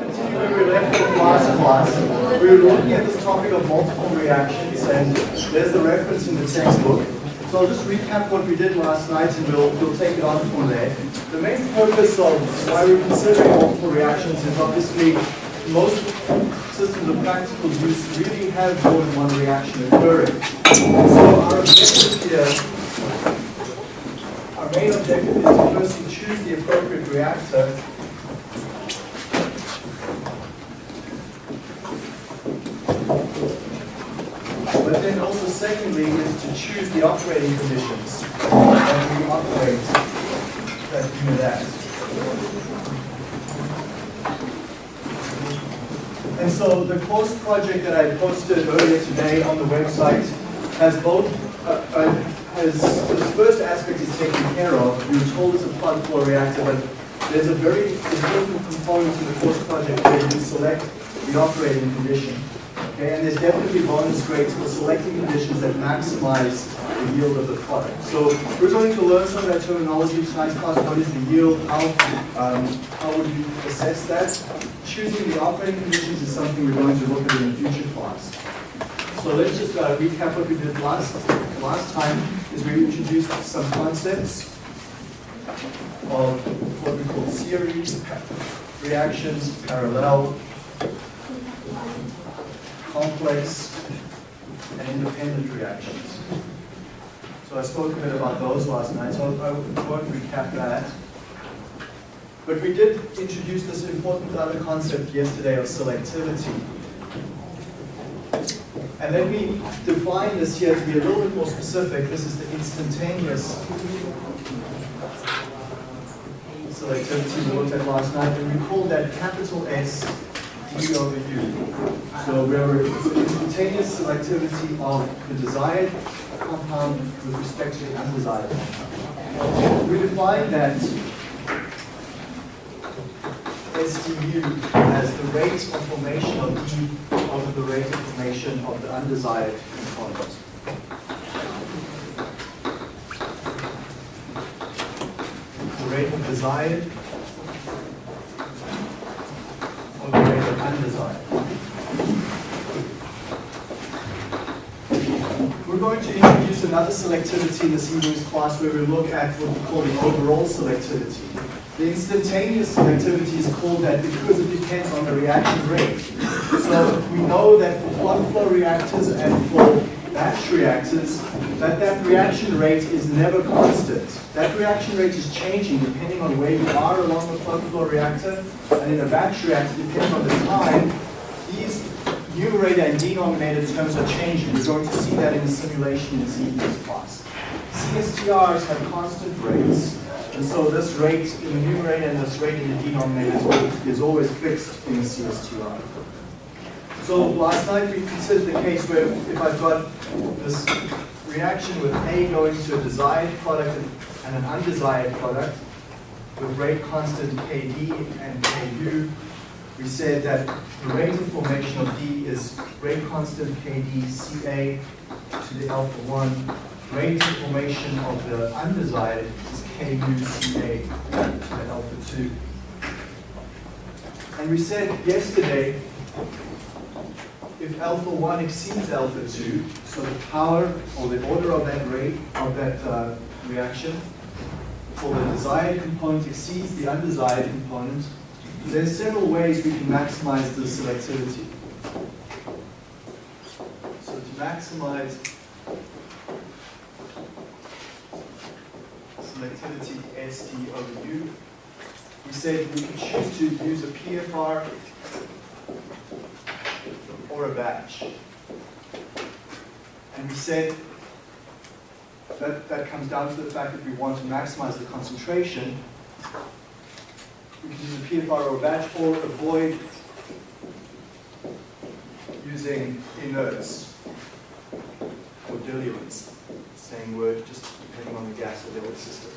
continue where we left last class. We were looking at this topic of multiple reactions, and there's the reference in the textbook. So I'll just recap what we did last night, and we'll, we'll take it on from there. The main purpose of why we're considering multiple reactions is obviously most systems of practical use really have more than one reaction occurring. So our objective here our main objective is to firstly choose the appropriate reactor But then also secondly is to choose the operating conditions that we operate that do that. And so the course project that I posted earlier today on the website has both, uh, uh, has, the first aspect is taken care of. We were told it's a plug flow reactor, but there's a very important component to the course project where you select the operating condition. Okay, and there's definitely bonus grades for selecting conditions that maximize the yield of the product. So we're going to learn some of that terminology tonight's class. What is the yield? How, um, how would you assess that? Choosing the operating conditions is something we're going to look at in a future class. So let's just uh, recap what we did last, last time is we introduced some concepts of what we call series reactions, parallel, complex, and independent reactions. So I spoke a bit about those last night, so I won't recap that. But we did introduce this important other concept yesterday of selectivity. And let me define this here to be a little bit more specific. This is the instantaneous selectivity we looked at last night, and we call that capital S D over U. So we're instantaneous selectivity of the desired compound with respect to the undesired compound. We define that SDU as the rate of formation of E over the rate of formation of the undesired component. The rate of desired or the of undesired. We're going to introduce another selectivity in this evening's class where we look at what we call the overall selectivity. The instantaneous selectivity is called that because it depends on the reaction rate. So we know that for plug flow reactors and for batch reactors, that that reaction rate is never constant. That reaction rate is changing depending on where you are along the plug flow reactor, and in a batch reactor, depending on the time, these numerator and denominator terms are changing. You're going to see that in the simulation in this class. CSTRs have constant rates, and so this rate in the numerator and this rate in the denominator is always fixed in the CSTR. So last night we considered the case where if I've got this reaction with A going to a desired product and an undesired product with rate constant Kd and Ku, we said that the rate of formation of D is rate constant Kd Ca to the alpha 1. Rate of formation of the undesired is Ku Ca to the alpha 2. And we said yesterday if alpha 1 exceeds alpha 2, so the power or the order of that rate of that uh, reaction for the desired component exceeds the undesired component, there's several ways we can maximize the selectivity. So to maximize selectivity SD over U, we said we could choose to use a PFR or a batch. And we said that that comes down to the fact that we want to maximize the concentration. We can use a PFR or a batch or avoid using inerts or diluents, same word, just depending on the gas or diluent system.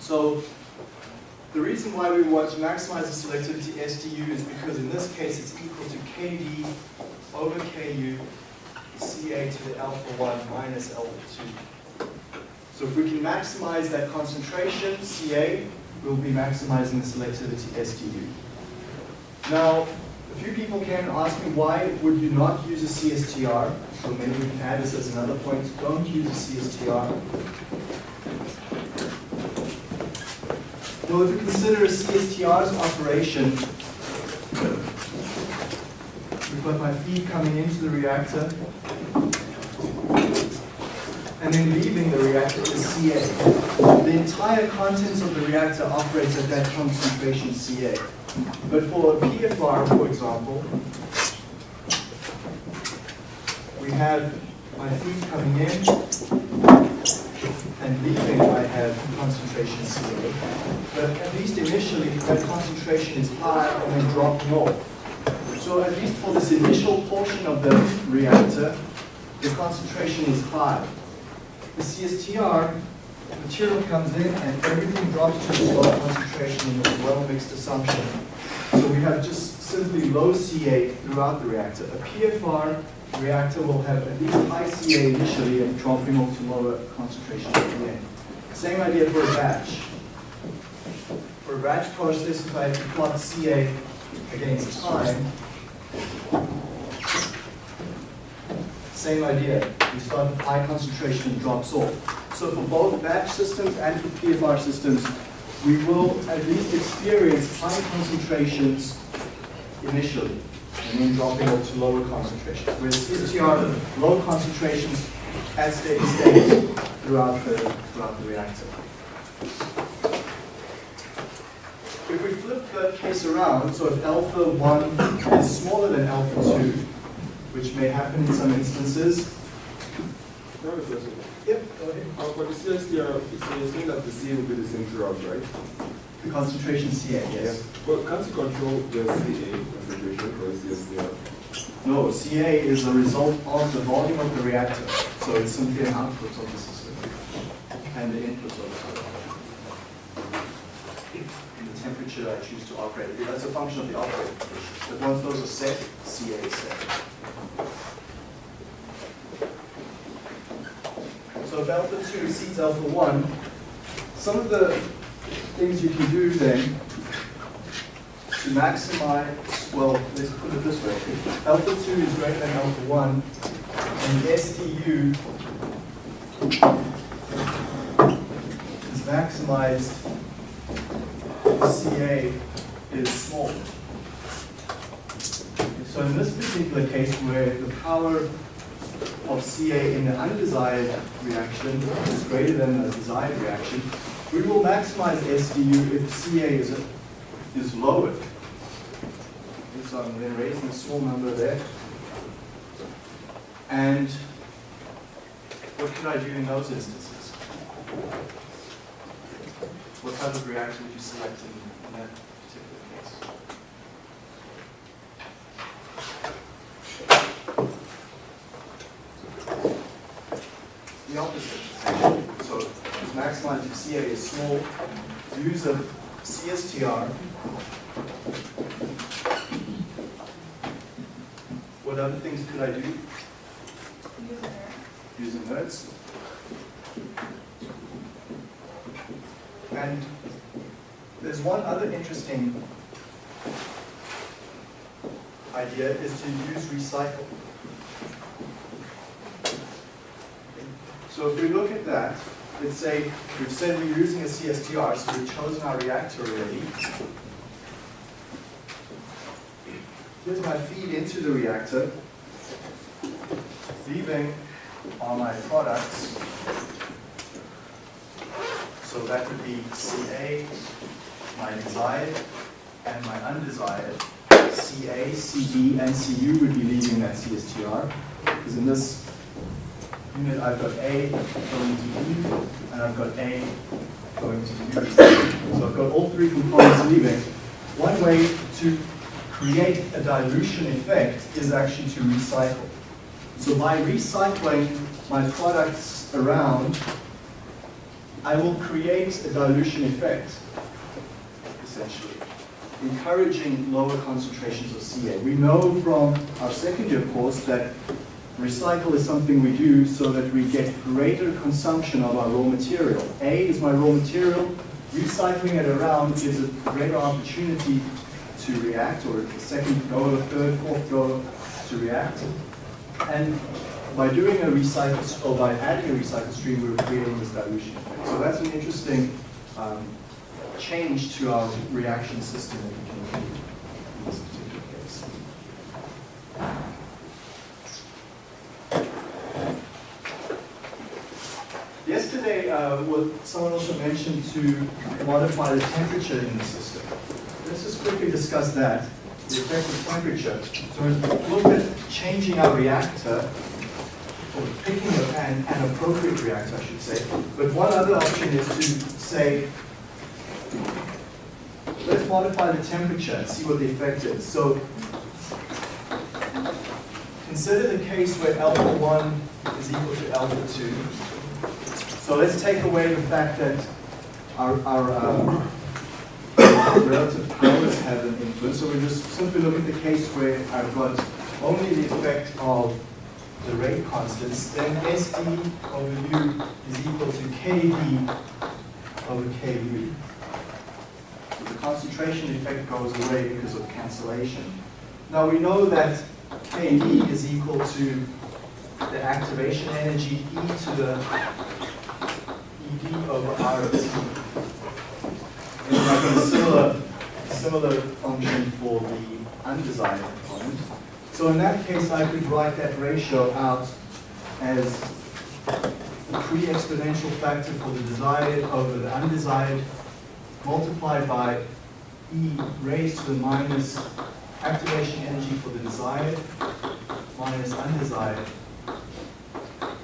So the reason why we want to maximize the selectivity SDU is because in this case it's equal to KD over KU Ca to the alpha 1 minus alpha 2. So if we can maximize that concentration, Ca, we'll be maximizing the selectivity SDU. Now, a few people came and asked me why would you not use a CSTR? So maybe we can add this as another point. Don't use a CSTR. Well, if you consider a CSTR's operation, we've got my feed coming into the reactor, and then leaving the reactor is CA. The entire contents of the reactor operates at that concentration CA. But for a PFR, for example, we have my feed coming in, and leaving I have concentration CA. But at least initially, that concentration is high and then dropping off. So at least for this initial portion of the reactor, the concentration is high. The CSTR material comes in and everything drops to this low concentration in this well-mixed assumption. So we have just simply low CA throughout the reactor. A PFR reactor will have at least high CA initially and dropping off to lower concentration at the end. Same idea for a batch. For a batch process, if I plot CA against time, same idea. We start with high concentration and drops off. So for both batch systems and for PFR systems, we will at least experience high concentrations initially, and then dropping off to lower concentrations. Whereas CSTR, low concentrations at steady state throughout the, throughout the reactor. If we flip the case around, so if alpha 1 is smaller than alpha 2, which may happen in some instances. I have. Yep, go ahead. Uh, for the CSTR, it's saying that the CA will be the same throughout, right? The concentration CA, yes. Well, can't you control the CA concentration the CSTR? No, CA is a result of the volume of the reactor. So it's simply an output of the system and the input of the and the temperature I choose to operate. That's a function of the operating conditions. But once those are set, CA is set. So if alpha 2 exceeds alpha 1, some of the things you can do then to maximize, well, let's put it this way. If alpha 2 is greater than alpha 1, and SDU is maximized, CA is small. So in this particular case where the power of CA in the undesired reaction is greater than the desired reaction, we will maximize SDU if CA is, is lowered. So I'm then raising a small number there. And what could I do in those instances? What type of reaction would you select in, in that particular case? The opposite, essentially. So to maximize if CA is small, use a CSTR. What other things could I do? Use inerts. And there's one other interesting idea is to use recycle. So if we look at that, let's say we've said we're using a CSTR, so we've chosen our reactor already. Here's my feed into the reactor. Leaving are my products. So that would be CA, my desired, and my undesired. CA, CD, and CU would be leaving that CSTR. Because in this I've got A going to U, and I've got A going to U. So I've got all three components leaving. One way to create a dilution effect is actually to recycle. So by recycling my products around, I will create a dilution effect, essentially, encouraging lower concentrations of CA. We know from our second year course that recycle is something we do so that we get greater consumption of our raw material. A is my raw material, recycling it around gives a greater opportunity to react, or the second go, third, fourth go to react. And by doing a recycle, or by adding a recycle stream, we're creating this dilution effect. So that's an interesting um, change to our reaction system that we can in this particular case. Yesterday, uh, someone also mentioned to modify the temperature in the system. Let's just quickly discuss that, the effect of temperature. So we looked at changing our reactor, or picking an, an appropriate reactor, I should say. But one other option is to say, let's modify the temperature and see what the effect is. So consider the case where alpha 1 is equal to alpha 2. So let's take away the fact that our, our uh, relative powers have an influence. So we just simply look at the case where I've got only the effect of the rate constants, then SD over U is equal to KD over KU. So the concentration effect goes away because of cancellation. Now we know that KD is equal to the activation energy E to the ED over RT. And I've got a similar, similar function for the undesired component. So in that case, I could write that ratio out as the pre-exponential factor for the desired over the undesired multiplied by E raised to the minus activation energy for the desired minus undesired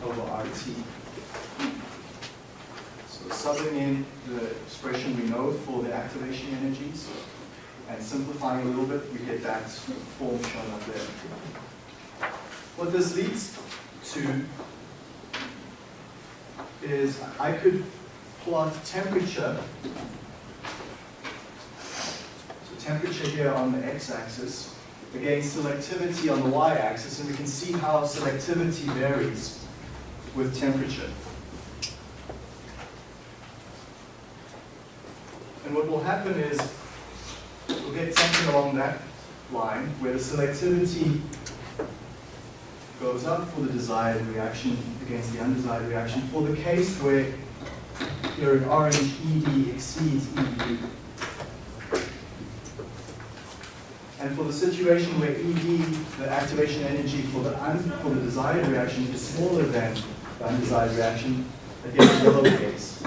over RT. So subbing in the expression we know for the activation energies and simplifying a little bit, we get that form shown up there. What this leads to is I could plot temperature. So temperature here on the x-axis against selectivity on the y-axis, and we can see how selectivity varies with temperature. And what will happen is we'll get something along that line where the selectivity goes up for the desired reaction against the undesired reaction. For the case where here in orange ED exceeds EU. And for the situation where ED, the activation energy for the, for the desired reaction is smaller than the undesired reaction, again, the yellow case.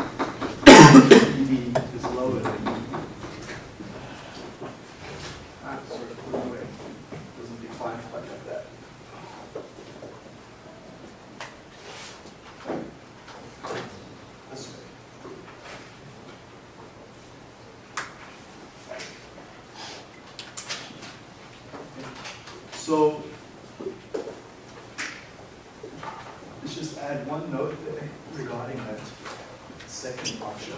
ED is lower than ED. Ah, sorry, put it away. Doesn't define quite like that. This way. So, let's just add one note there regarding that second option.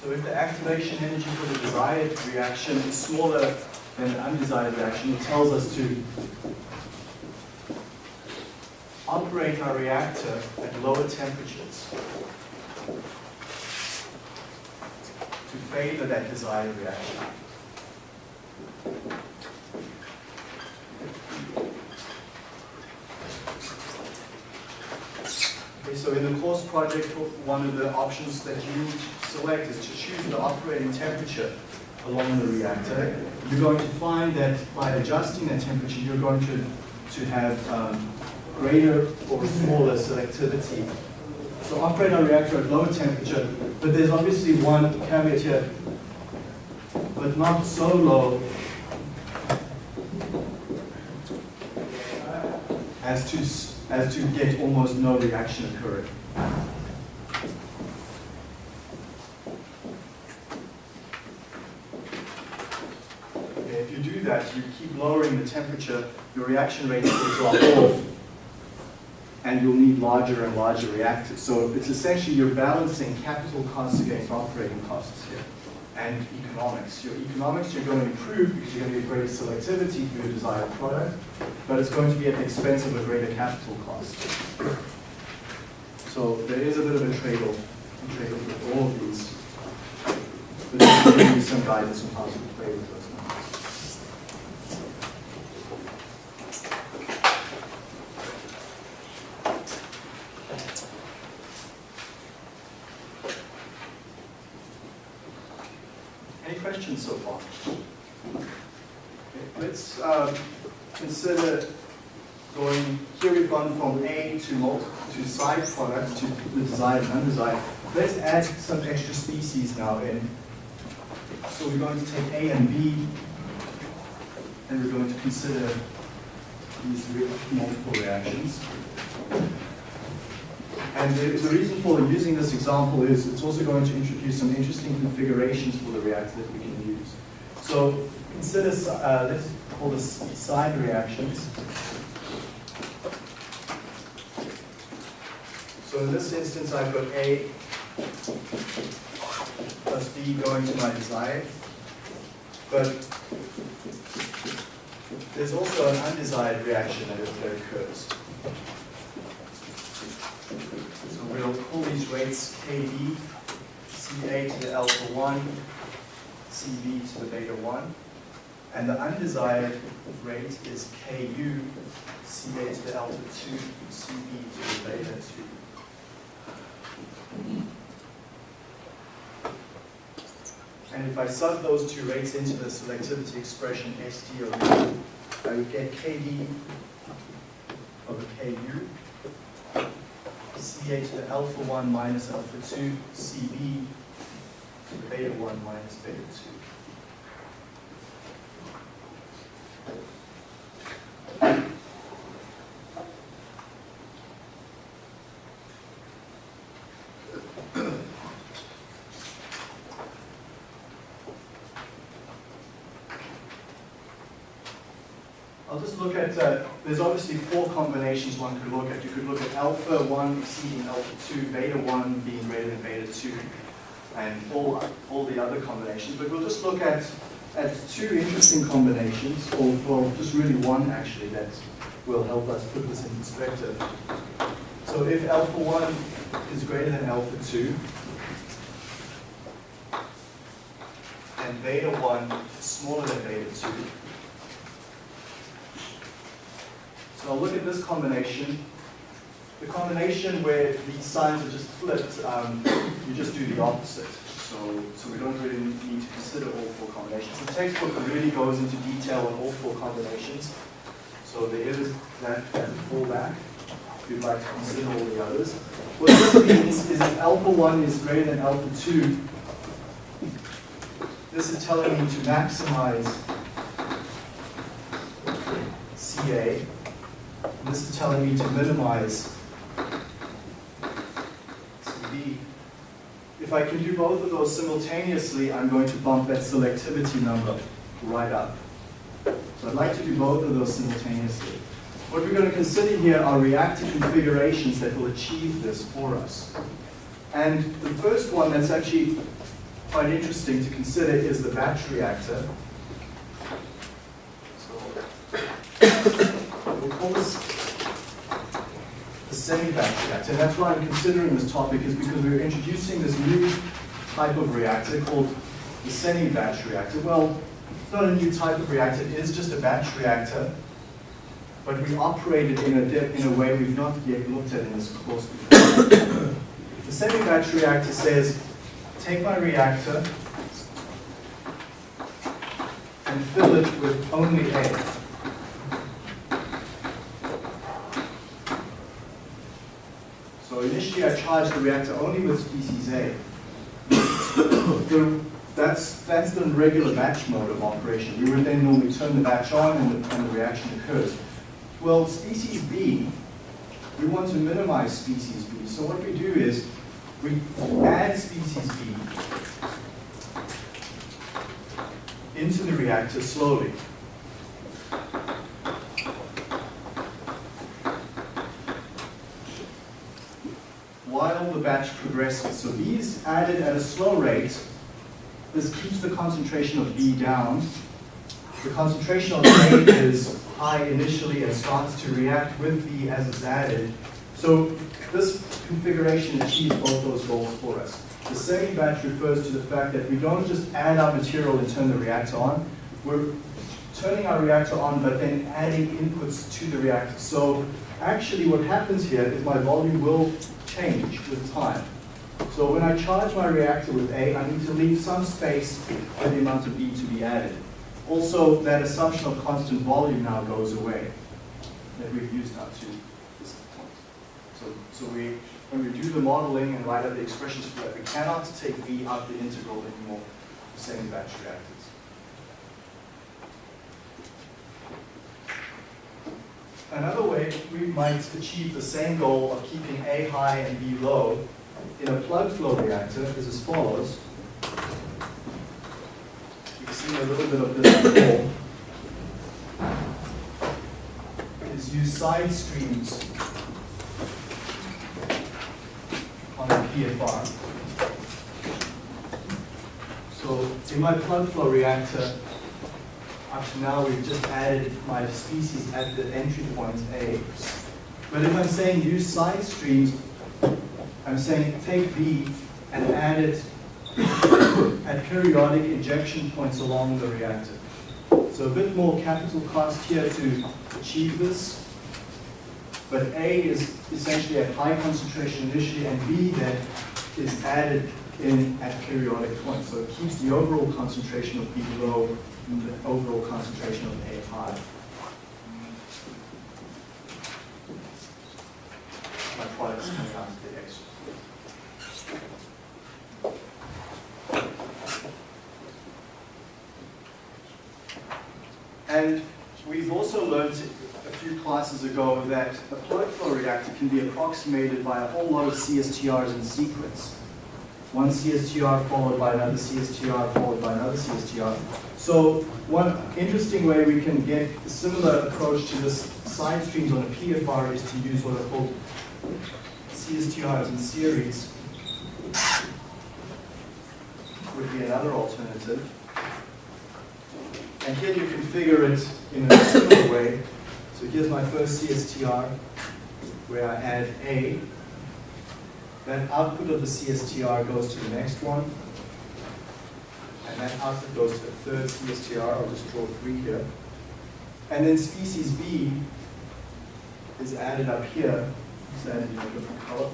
So if the activation energy for the desired reaction is smaller than the undesired reaction, it tells us to operate our reactor at lower temperatures to favor that desired reaction. Okay, so in the course project, one of the options that you select is to choose the operating temperature along the reactor. You're going to find that by adjusting the temperature, you're going to, to have um, greater or smaller selectivity. So operate our reactor at low temperature, but there's obviously one caveat here, but not so low as to, as to get almost no reaction occurring. Okay, if you do that, you keep lowering the temperature, your reaction rate will drop off, and you'll need larger and larger reactors. So it's essentially you're balancing capital costs against operating costs here. and economics. Your economics you're going to improve because you're going to get greater selectivity for your desired product, but it's going to be at the expense of a greater capital cost. So there is a bit of a trade-off, trade-off with all of these. But you some guidance on how to play with those numbers. Any questions so far? Okay, Let's um, consider going, here we've gone from A to multi, to side products to the desired and undesired. Let's add some extra species now in. So we're going to take A and B, and we're going to consider these multiple reactions. And the, the reason for using this example is it's also going to introduce some interesting configurations for the reactor that we can use. So consider, si- uh, let's call this side reactions. So in this instance, I've got A plus B going to my desired. But there's also an undesired reaction that, that occurs. So we'll call these rates KD, CA to the alpha 1, CB to the beta 1. And the undesired rate is KU, CA to the alpha 2, CB to the beta 2. And if I sub those two rates into the selectivity expression SD over I would get KD over KU, CA to the alpha 1 minus alpha 2, CB beta 1 minus beta 2. I'll just look at, uh, there's obviously four combinations one could look at. You could look at alpha 1 exceeding alpha 2, beta 1 being greater than beta 2, and all, all the other combinations. But we'll just look at, at two interesting combinations, or well, just really one actually, that will help us put this in perspective. So if alpha 1 is greater than alpha 2, and beta 1 is smaller than beta 2, So I'll look at this combination. The combination where these signs are just flipped, um, you just do the opposite. So, so we don't really need to consider all four combinations. The textbook really goes into detail on all four combinations. So there is that, that fallback if you'd like to consider all the others. What this means is if alpha 1 is greater than alpha 2, this is telling me to maximize CA. This is telling me to minimize CB. If I can do both of those simultaneously, I'm going to bump that selectivity number right up. So I'd like to do both of those simultaneously. What we're going to consider here are reactor configurations that will achieve this for us. And the first one that's actually quite interesting to consider is the batch reactor. So we'll call this the semi-batch reactor. And that's why I'm considering this topic is because we're introducing this new type of reactor called the semi-batch reactor. Well, it's not a new type of reactor, it is just a batch reactor, but we operate it in a, in a way we've not yet looked at in this course before. the semi-batch reactor says, take my reactor and fill it with only A. Initially I charged the reactor only with species A. The- that's, that's the regular batch mode of operation. We would then normally turn the batch on and the, and the reaction occurs. Well, species B, we want to minimize species B. So what we do is we add species B into the reactor slowly. While the batch progresses. So B is added at a slow rate this keeps the concentration of B down. The concentration of A is high initially and starts to react with B as it's added. So this configuration achieves both those goals for us. The semi-batch refers to the fact that we don't just add our material and turn the reactor on. We're turning our reactor on, but then adding inputs to the reactor. So actually what happens here is my volume will change with time. So when I charge my reactor with A, I need to leave some space for the amount of B to be added. Also, that assumption of constant volume now goes away that we've used up to this point. So, so we, when we do the modeling and write out the expressions for that, we cannot take V out the integral anymore, the same batch reactors. Another way we might achieve the same goal of keeping A high and B low in a plug flow reactor is as follows. You've seen a little bit of this before. Is use side streams on a PFR. So in my plug flow reactor, up to now we've just added my species at the entry point A. But if I'm saying use side streams, I'm saying take B and add it at periodic injection points along the reactor. So a bit more capital cost here to achieve this. But A is essentially at high concentration initially, and B then is added in at periodic points. So it keeps the overall concentration of B low the overall concentration of A high. My product's coming out to the extra. And we've also learned a few classes ago that a plug flow reactor can be approximated by a whole lot of CSTRs in sequence. One CSTR followed by another CSTR followed by another CSTR. So one interesting way we can get a similar approach to this side streams on a PFR is to use what are called CSTRs in series. Would be another alternative. And here you configure it in a similar way. So here's my first CSTR where I add A. Then output of the CSTR goes to the next one. And that output goes to the third CSTR. I'll just draw three here. And then species B is added up here. It's added in a different color.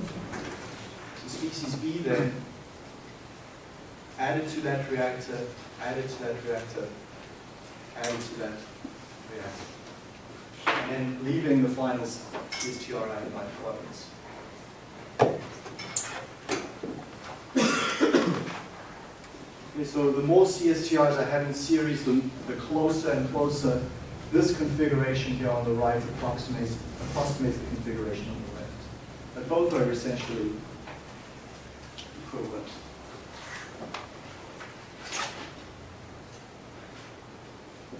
So species B then added to that reactor, added to that reactor, added to that reactor. And then leaving the final CSTR added by products. So the more CSTRs I have in series, the, the closer and closer this configuration here on the right approximates, approximates the configuration on the left. But both are essentially equivalent.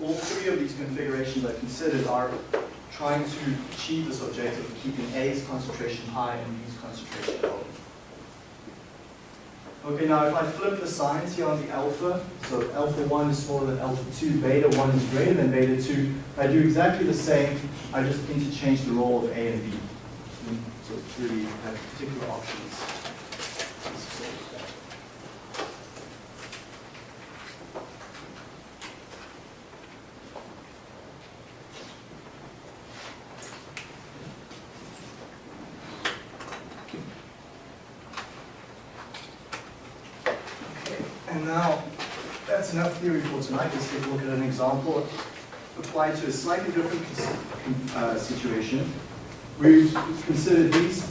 All three of these configurations I considered are trying to achieve this objective of keeping A's concentration high and B's concentration low. Okay, now if I flip the signs here on the alpha, so alpha 1 is smaller than alpha 2, beta 1 is greater than beta 2, I do exactly the same, I just interchange the role of A and B. Hmm, so it's really particular options. And now, that's enough theory for tonight. Let's take a look at an example applied to a slightly different uh, situation. We've considered these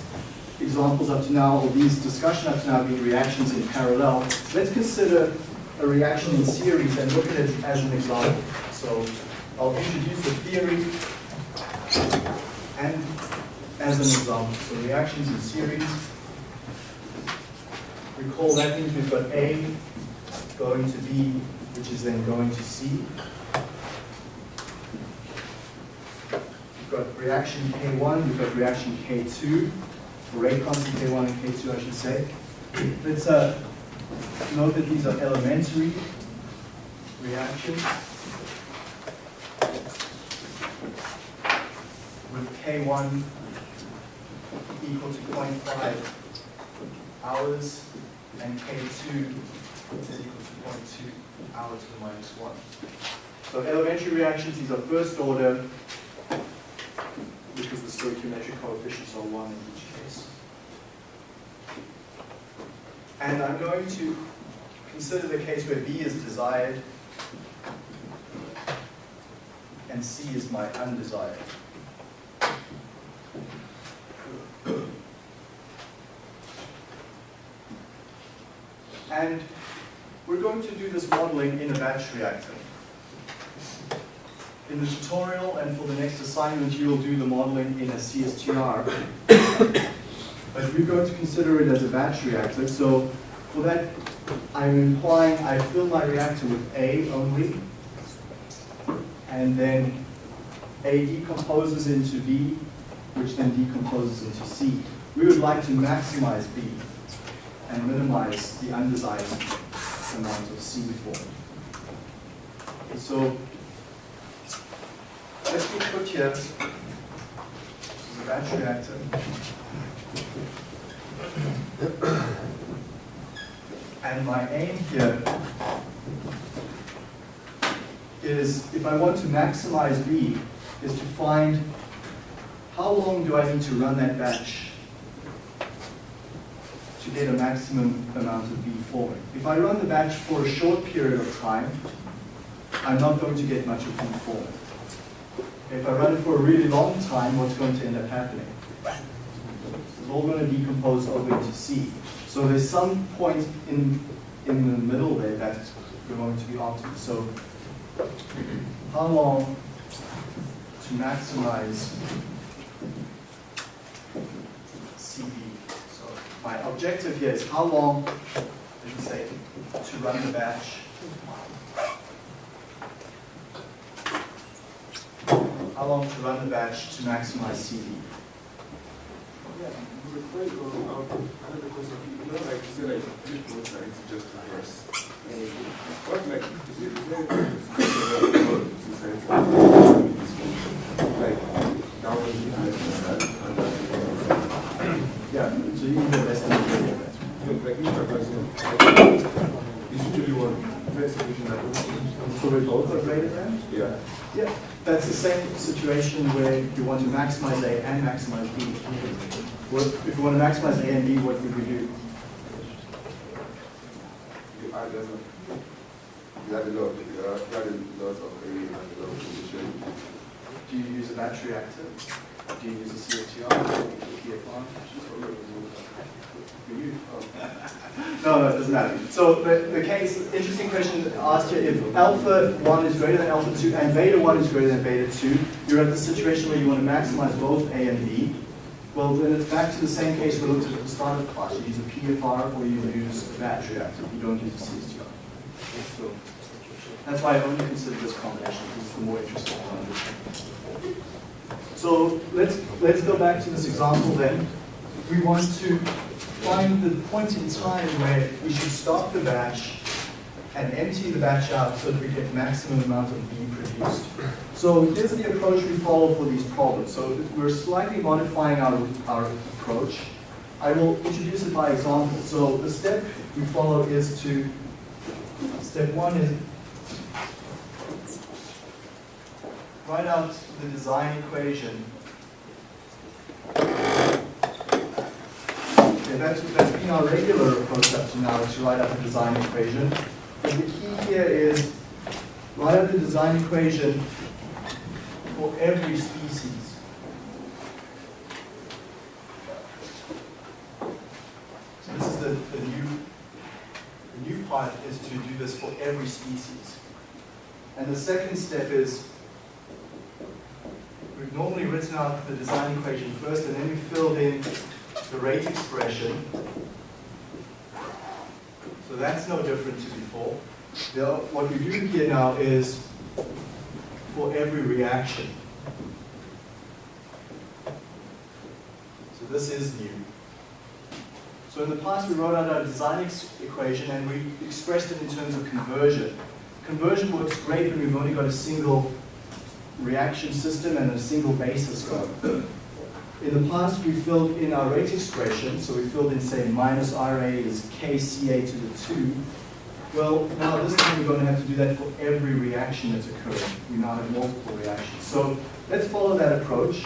examples up to now, or these discussion up to now being reactions in parallel. Let's consider a reaction in series and look at it as an example. So I'll introduce the theory and as an example. So reactions in series. Recall that means we've got A going to B, which is then going to C. We've got reaction K1, we've got reaction K2, or rate constant K1 and K2, I should say. Let's uh, Note that these are elementary reactions with K1 equal to 0.5 hours and K2 is equal to 0.2 hours to the minus 1. So elementary reactions, these are first order stoichiometric coefficients are 1 in each case. And I'm going to consider the case where B is desired and C is my undesired. And we're going to do this modeling in a batch reactor. In the tutorial and for the next assignment, you will do the modeling in a CSTR. but we're going to consider it as a batch reactor. So for that, I'm implying I fill my reactor with A only, and then A decomposes into B, which then decomposes into C. We would like to maximize B and minimize the undesired amount of C formed. So let me put here a batch reactor. And my aim here is, if I want to maximize B, is to find how long do I need to run that batch to get a maximum amount of B forming. If I run the batch for a short period of time, I'm not going to get much of B forming. If I run it for a really long time, what's going to end up happening? It's all going to decompose over into C. So there's some point in, in the middle there that we're going to be optimal. So how long to maximize CB? So my objective here is how long, let me say, to run the batch how long to run the batch to maximize CB. Yeah, you out, another question, you know, like you said, like, flip both sides just to. What, like, is it, is? Like, is Yeah, so you need the best is like, each person, it's usually one first solution that goes. So we both are than? Yeah. Yeah, that's the same situation where you want to maximize A and maximize B. What, if you want to maximize A and B, what would we do? You add them, you add a you add a of A and a of. Do you use a batch reactor? Do you use a CSTR? You use- No, no, it doesn't matter. So the, the case, interesting question asked here, if alpha 1 is greater than alpha 2 and beta 1 is greater than beta 2, you're at the situation where you want to maximize both A and B. Well, then it's back to the same case we looked at at the start of the class. You use a PFR or you use a batch reactor. You don't use a CSTR. So that's why I only consider this combination, because it's the more interesting one. So let's, let's go back to this example then. We want to find the point in time where we should stop the batch and empty the batch out so that we get maximum amount of B produced. So here's the approach we follow for these problems. So we're slightly modifying our, our approach. I will introduce it by example. So the step we follow is to, step one is write out the design equation. Okay, that's, that's been our regular approach up to now, is to write out the design equation. But the key here is write out the design equation for every species. So this is the, the new, the new part is to do this for every species. And the second step is We've normally written out the design equation first, and then we filled in the rate expression. So that's no different to before. The- what we do here now is for every reaction. So this is new. So in the past, we wrote out our design equation and we expressed it in terms of conversion. Conversion works great when we've only got a single reaction system and a single basis. In the past, we filled in our rate expression, so we filled in, say, minus RA is KCA to the 2. Well, now this time we're going to have to do that for every reaction that's occurring. We now have multiple reactions. So let's follow that approach.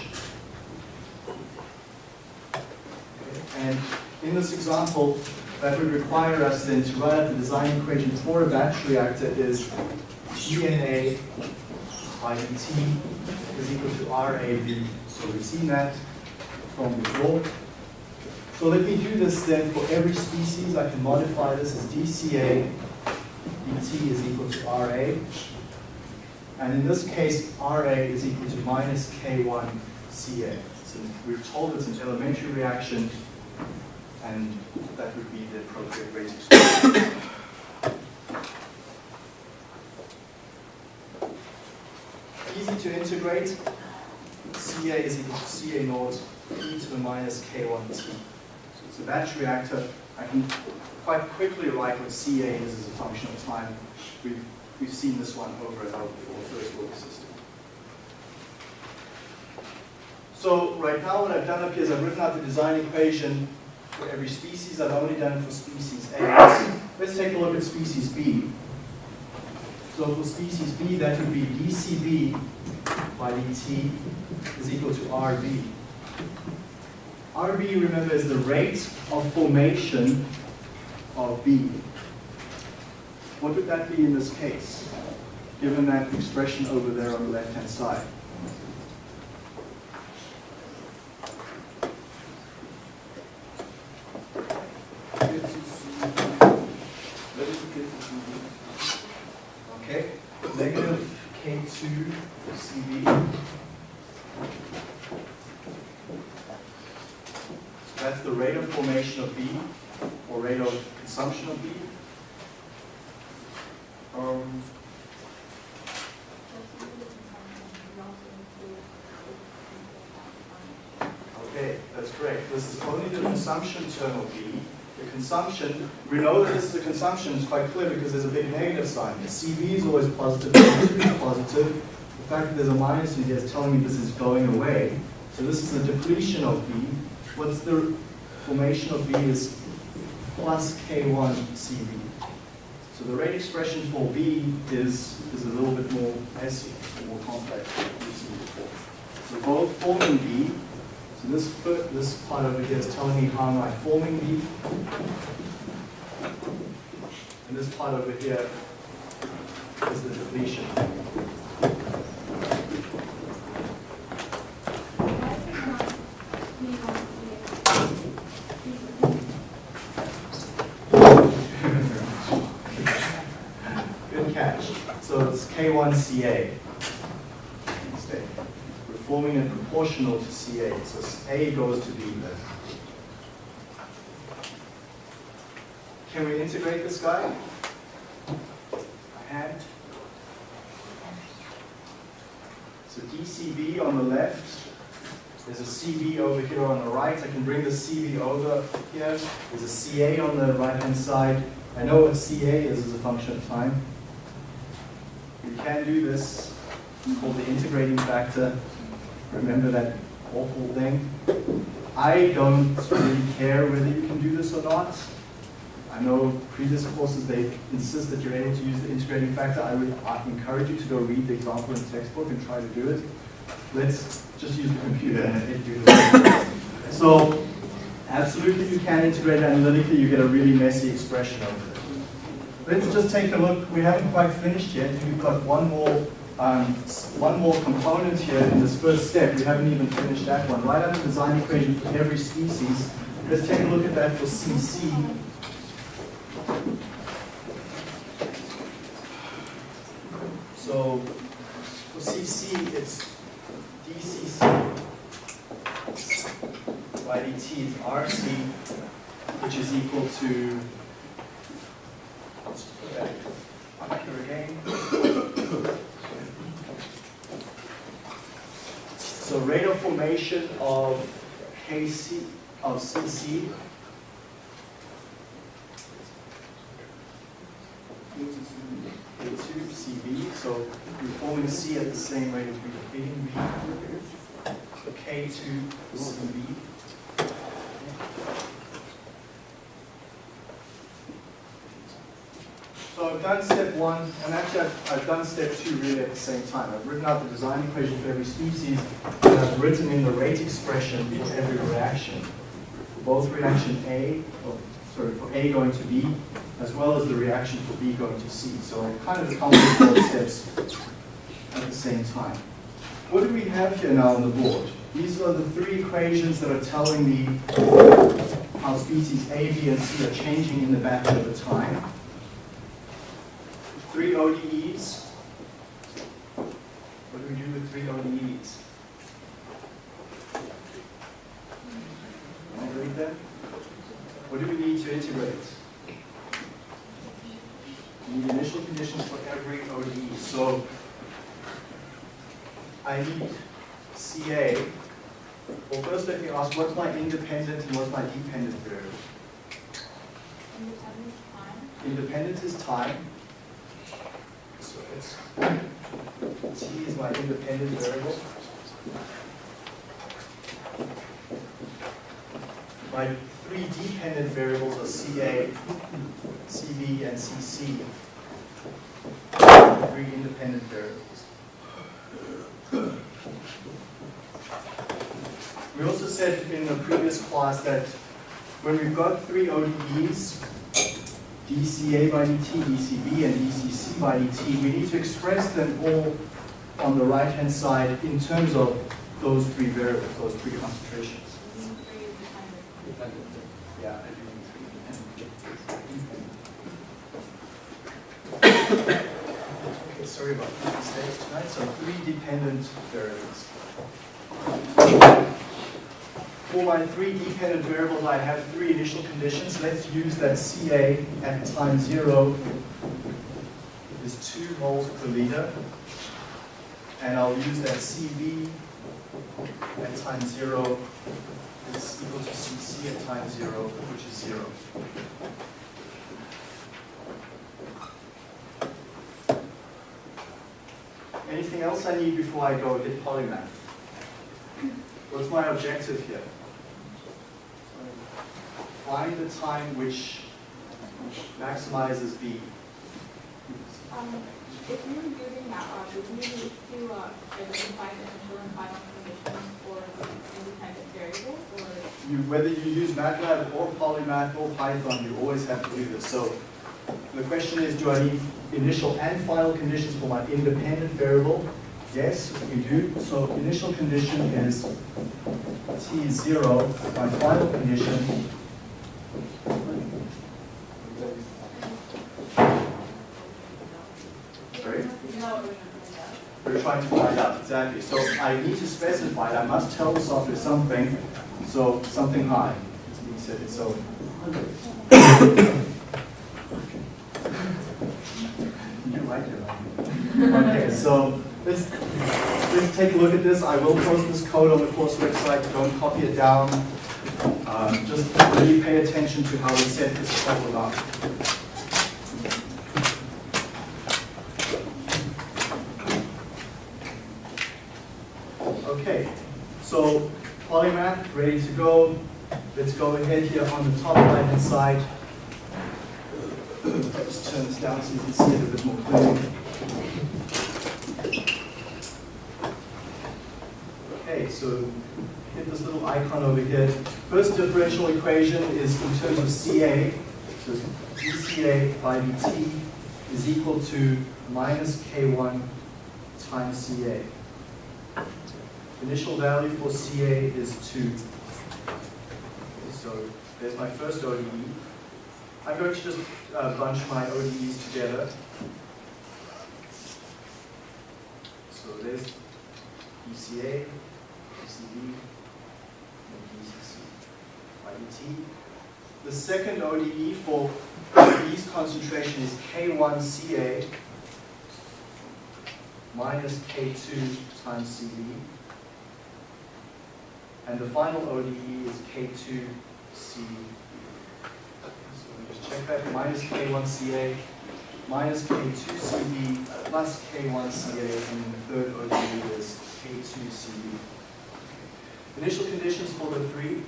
And in this example, that would require us then to write out the design equation for a batch reactor is DNA by T is equal to RAB. So we've seen that from before. So let me do this then for every species. I can modify this as DCA dt is equal to RA. And in this case, RA is equal to minus K1 CA. So we're told it's an elementary reaction, and that would be the appropriate rate. Easy to integrate. CA is equal to CA naught e to the minus K1t. So it's a batch reactor. I can quite quickly write what CA is as a function of time. We've, we've seen this one over and over before, first order system. So right now what I've done up here is I've written out the design equation for every species. I've only done it for species A. Let's, let's take a look at species B. So for species B, that would be dCB by dt is equal to RB. RB, remember, is the rate of formation of B. What would that be in this case, given that expression over there on the left-hand side? Okay, negative K2 CB. So that's the rate of formation of B, or rate of consumption of B. Um, Okay, that's correct. This is only the consumption term of B. The consumption, we know that this is a consumption, it's quite clear because there's a big negative sign. The CB is always positive, C2 is positive. The fact that there's a minus in here is telling me this is going away. So this is the depletion of B. What's the formation of B is plus K1 CV. So the rate expression for B is, is a little bit more messy, more complex than we've seen before. So both forming B, so this, this part over here is telling me how am I forming B. And this part over here is the depletion. Good catch. So it's K1CA instead. We're forming it proportional to CA. So A goes to B. Can we integrate this guy? A hand. So DCB on the left. There's a CB over here on the right. I can bring the CB over here. There's a CA on the right-hand side. I know what CA is as a function of time. We can do this. It's called the integrating factor. Remember that awful thing? I don't really care whether you can do this or not. I know previous courses, they insist that you're able to use the integrating factor. I would encourage you to go read the example in the textbook and try to do it. Let's just use the computer and do this. So, absolutely you can integrate analytically, you get a really messy expression of it. Let's just take a look. We haven't quite finished yet. We've got one more, um, one more component here in this first step. We haven't even finished that one. Write out the design equation for every species. Let's take a look at that for CC. So for CC, it's DCC by dt is RC, which is equal to, Okay. I'm sure again. So rate of formation of KC, of CC into CB, so you're forming C at the same rate as repeating B, K2 CB. I've done step one, and actually I've, I've done step two really at the same time. I've written out the design equation for every species, and I've written in the rate expression for every reaction. For both reaction A, or, sorry, for A going to B, as well as the reaction for B going to C. So I kind of accomplished both steps at the same time. What do we have here now on the board? These are the three equations that are telling me how species A, B, and C are changing in the batch over time. Three ODEs. What do we do with three ODEs? Read that? What do we need to integrate? We need initial conditions for every ODE. So I need CA. Well, first let me ask, what's my independent and what's my dependent variable? Independent time. Independent is time. T is my independent variable. My three dependent variables are CA, CB, and CC. Three independent variables. We also said in the previous class that when we've got three ODEs, dCA by dt, dCB, and dCC by dt, we need to express them all on the right-hand side in terms of those three variables, those three concentrations. Using three dependent. Yeah, I do need three. Okay, sorry about the mistakes tonight, so three dependent variables. For my three dependent variables, I have three initial conditions. Let's use that CA at time zero is two moles per liter. And I'll use that CB at time zero is equal to CC at time zero, which is zero. Anything else I need before I go hit polymath? What's my objective here? Find the time which maximizes B. Um, if you're using that, uh, would you need to, uh, identify the initial and final conditions for independent variables, or? You, whether you use MATLAB or Polymath or Python, you always have to do this. So the question is, do I need initial and final conditions for my independent variable? Yes, we do. So initial condition is t is zero. My final condition We're trying to find out exactly. So I need to specify. I must tell the software something. So something high. It's being said. So. Okay, so let's let's take a look at this. I will post this code on the course website. Don't copy it down. Um, just really pay attention to how we set this problem up. Okay, so polymath ready to go. Let's go ahead here on the top right hand side. Let's turn this down so you can see it a bit more clearly. Okay, so this little icon over here. First differential equation is in terms of CA. So dCA by dt is equal to minus K1 times CA. Initial value for CA is 2. So there's my first ODE. I'm going to just uh, bunch my ODEs together. So there's ECC by The second ODE for B's concentration is K1CA minus K2 times CB. And the final ODE is K2C. So let me just check that, minus K1CA minus K2CB plus K1CA, and then the third ODE is K2CB. Initial conditions for the three.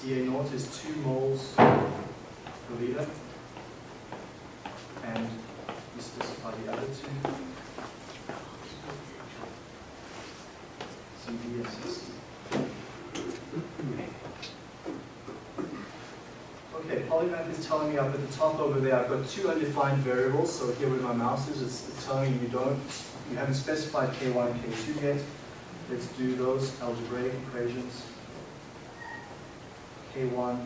Ca naught is 2 moles per liter. And we specify the other two. Cb and Cc. Okay, Polymath is telling me up at the top over there, I've got two undefined variables, so here where my mouse is, it's it's telling me you don't, you haven't specified K1 and K2 yet. Let's do those algebraic equations. K1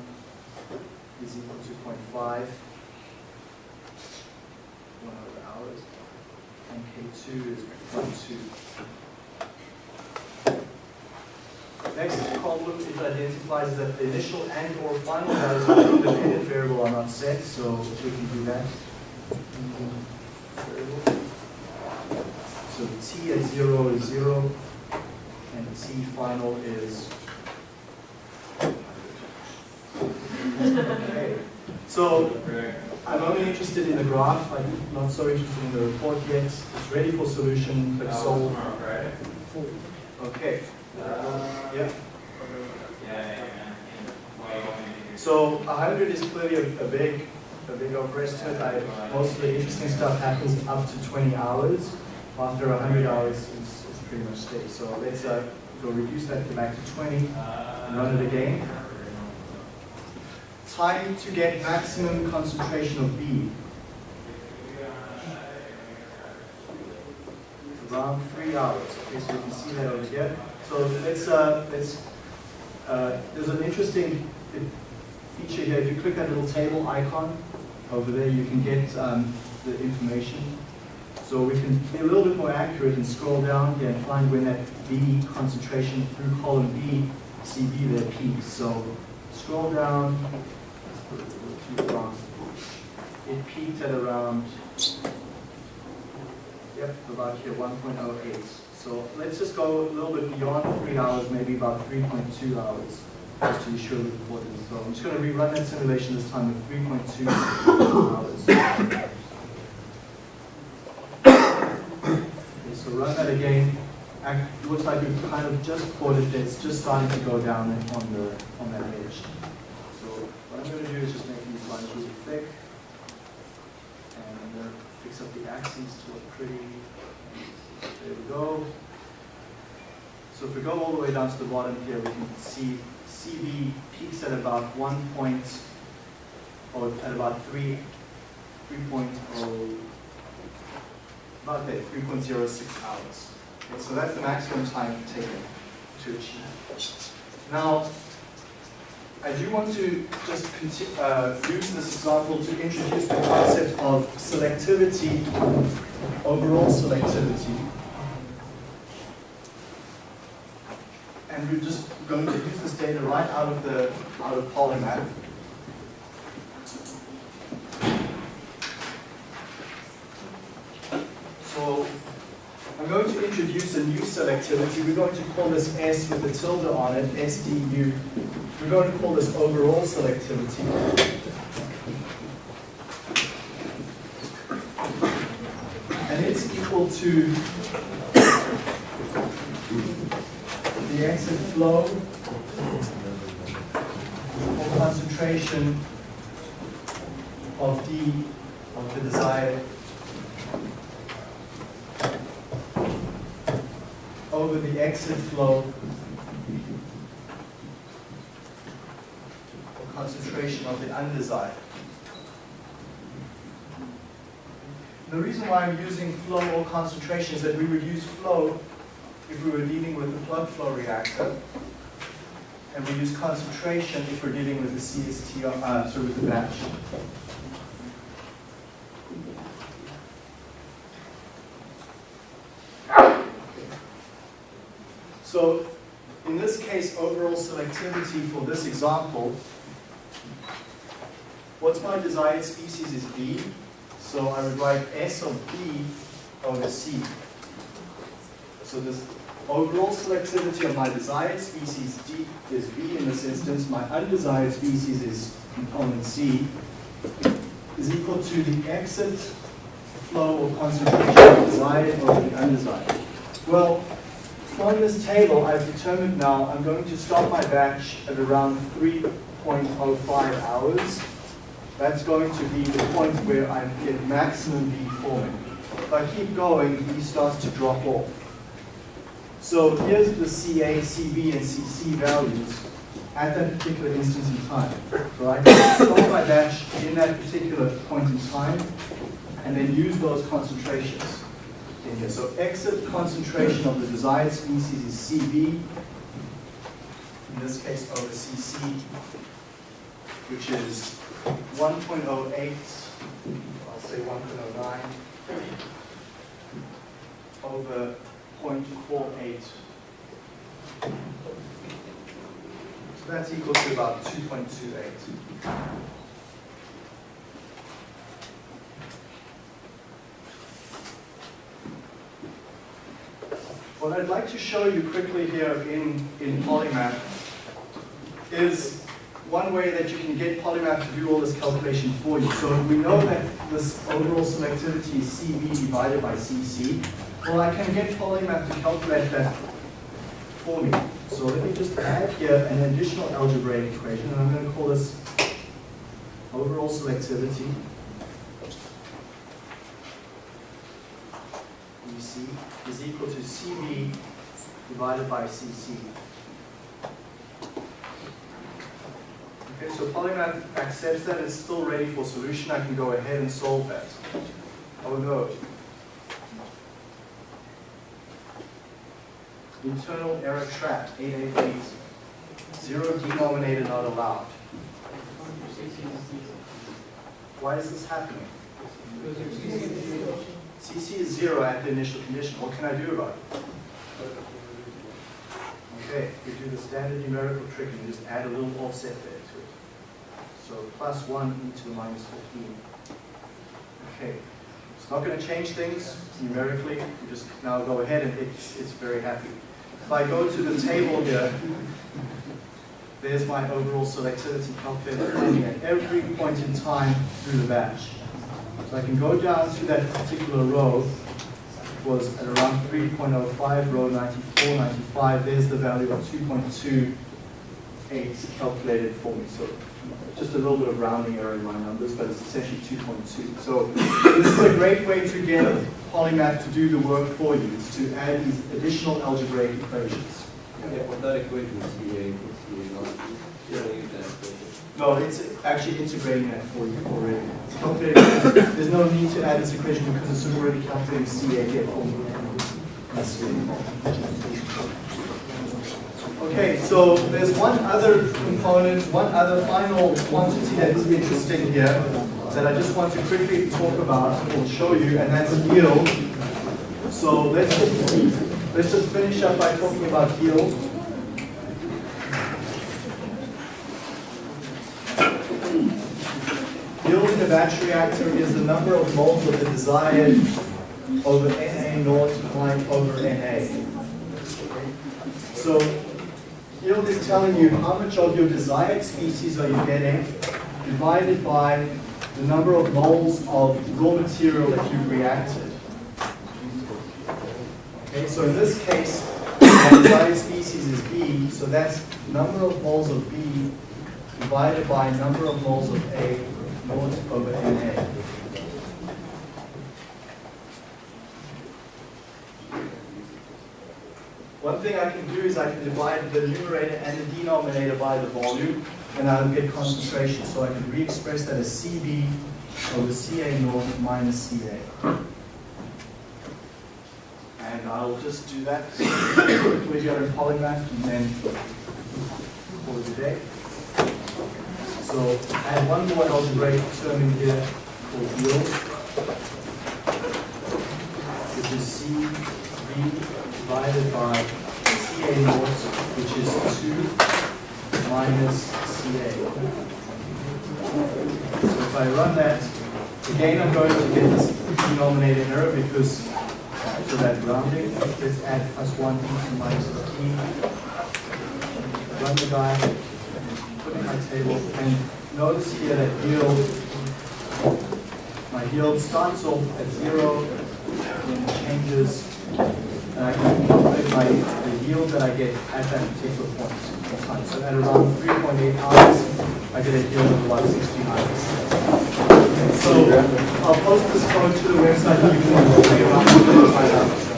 is equal to 0.5, 1 over hours, and K2 is 0.2. Next problem it identifies that the initial and or final values of the independent variable are not set, so we can do that. Mm-hmm. So t at zero is zero, and t final is. Okay. So I'm only interested in the graph, I'm not so interested in the report yet. It's ready for solution, but solve. Okay. Yeah. So 100 is clearly a, a big, a big overestimate. I, most of the interesting stuff happens up to 20 hours. After 100 hours, it's, it's pretty much steady. So let's uh, go reduce that to back to 20 and run it again. Time to get maximum concentration of B. Around three hours. Okay, so you can see that over here. So let's, uh, let's, uh, there's an interesting feature here. If you click that little table icon over there, you can get um, the information. So we can be a little bit more accurate and scroll down here and find when that B concentration through column B, CB there peaks. So scroll down, it peaked at around, yep, about here, 1.08. So let's just go a little bit beyond three hours, maybe about 3.2 hours, just to be sure the report is so. I'm just going to rerun that simulation this time with 3.2 hours. Okay, so run that again. Act, looks like we've kind of just it. It's just starting to go down on the on that edge. So what I'm going to do is just make these lines really thick, and I'm going to fix up the axes to look pretty. There we go. So if we go all the way down to the bottom here, we can see CB peaks at about one point, or at about three, three point oh, about zero six hours. Okay, so that's the maximum time taken to achieve. Now, I do want to just uh, use this example to introduce the concept of selectivity, overall selectivity. And we're just going to use this data right out of the out of Polymath. So I'm going to introduce a new selectivity. We're going to call this S with a tilde on it, SDU. We're going to call this overall selectivity. And it's equal to the exit flow or concentration of D of the desired over the exit flow or concentration of the undesired. The reason why I'm using flow or concentration is that we would use flow if we were dealing with a plug flow reactor, and we use concentration if we're dealing with the CST, uh, sorry, with the batch. So in this case, for this example, what's my desired species is B, so I would write S of B over C. So this overall selectivity of my desired species D is B in this instance, my undesired species is component C, is equal to the exit flow or concentration of desired over the undesired. Well, from this table, I've determined now I'm going to stop my batch at around 3.05 hours. That's going to be the point where I get maximum B forming. If I keep going, B starts to drop off. So here's the CA, CB, and CC values at that particular instance in time. So I can stop my batch in that particular point in time and then use those concentrations in here. So exit concentration of the desired species is CB, in this case over CC, which is 1.08, I'll say 1.09, over 0.48. So that's equal to about 2.28. What I'd like to show you quickly here in, in Polymath is one way that you can get Polymath to do all this calculation for you. So we know that this overall selectivity is CB divided by CC. Well, I can get Polymath to calculate that for me. So let me just add here an additional algebraic equation, and I'm going to call this overall selectivity. Is equal to CB divided by CC. Okay, so Polymath accepts that it's still ready for solution. I can go ahead and solve that. Oh no. Internal error trap, 888. Zero denominator not allowed. Why is this happening? CC is zero at the initial condition. What can I do about it? Okay, we do the standard numerical trick and just add a little offset there to it. So plus 1 e to the minus 15. Okay, it's not going to change things numerically. You just now go ahead and it's, it's very happy. If I go to the table here, there's my overall selectivity at every point in time through the batch. So I can go down to that particular row, it was at around 3.05, row 94, 95, there's the value of 2.28 calculated for me. So just a little bit of rounding error in my numbers, but it's essentially 2.2. So this is a great way to get Polymath to do the work for you, is to add these additional algebraic equations. Yeah, but that equation No, it's actually integrating that for you already. It's there's no need to add this equation because it's already calculating CA here for you. Okay, so there's one other component, one other final quantity that is interesting here that I just want to quickly talk about or show you, and that's yield. So let's just, let's just finish up by talking about yield. A batch reactor is the number of moles of the desired over Na naught times over Na. So yield is telling you how much of your desired species are you getting divided by the number of moles of raw material that you've reacted. Okay, so in this case, my desired species is B, so that's number of moles of B divided by number of moles of A Na. One thing I can do is I can divide the numerator and the denominator by the volume, and I'll get concentration. So I can re-express that as CB over CA naught minus CA. And I'll just do that here in Polymath and then it a day. So add one more algebraic term in here called yield, which is CB divided by CA naught, which is 2 minus CA. So if I run that, again I'm going to get this denominator error because for that rounding. Let's add plus one into minus fifteen. Run the my table, and notice here that yield, my yield starts off at zero, then changes, and I can calculate my, the yield that I get at that particular point in time. So at around three point eight hours, I get a yield of about sixty hours. So I'll post this code to the website, you can play around with